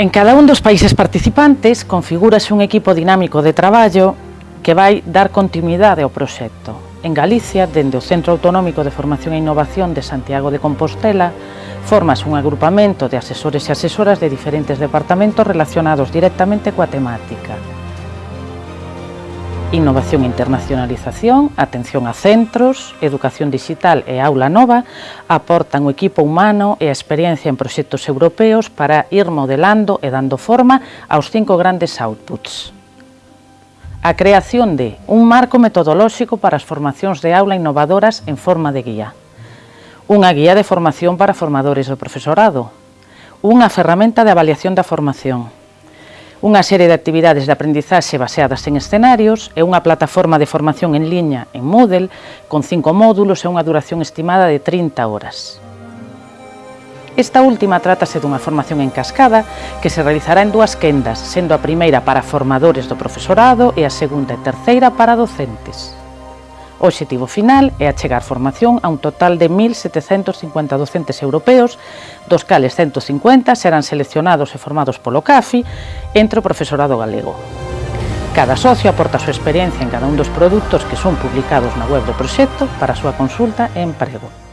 En cada un dos países participantes configúrase un equipo dinámico de traballo que vai dar continuidade ao proxecto. En Galicia, dende o Centro Autonómico de Formación e Innovación de Santiago de Compostela, formas un agrupamento de asesores e asesoras de diferentes departamentos relacionados directamente coa temática. Innovación e internacionalización, atención a centros, educación digital e aula nova aportan o equipo humano e a experiencia en proxectos europeos para ir modelando e dando forma aos cinco grandes outputs. A creación de un marco metodolóxico para as formacións de aula innovadoras en forma de guía. Unha guía de formación para formadores do profesorado. Unha ferramenta de avaliación da formación unha serie de actividades de aprendizaxe baseadas en escenarios e unha plataforma de formación en liña en Moodle con cinco módulos e unha duración estimada de 30 horas. Esta última trátase dunha formación en cascada que se realizará en dúas quendas, sendo a primeira para formadores do profesorado e a segunda e terceira para docentes. O obxectivo final é achegar formación a un total de 1.750 docentes europeos, dos cales 150 serán seleccionados e formados polo CAFI entre o profesorado galego. Cada socio aporta a súa experiencia en cada un dos produtos que son publicados na web do proxecto para a súa consulta e emprego.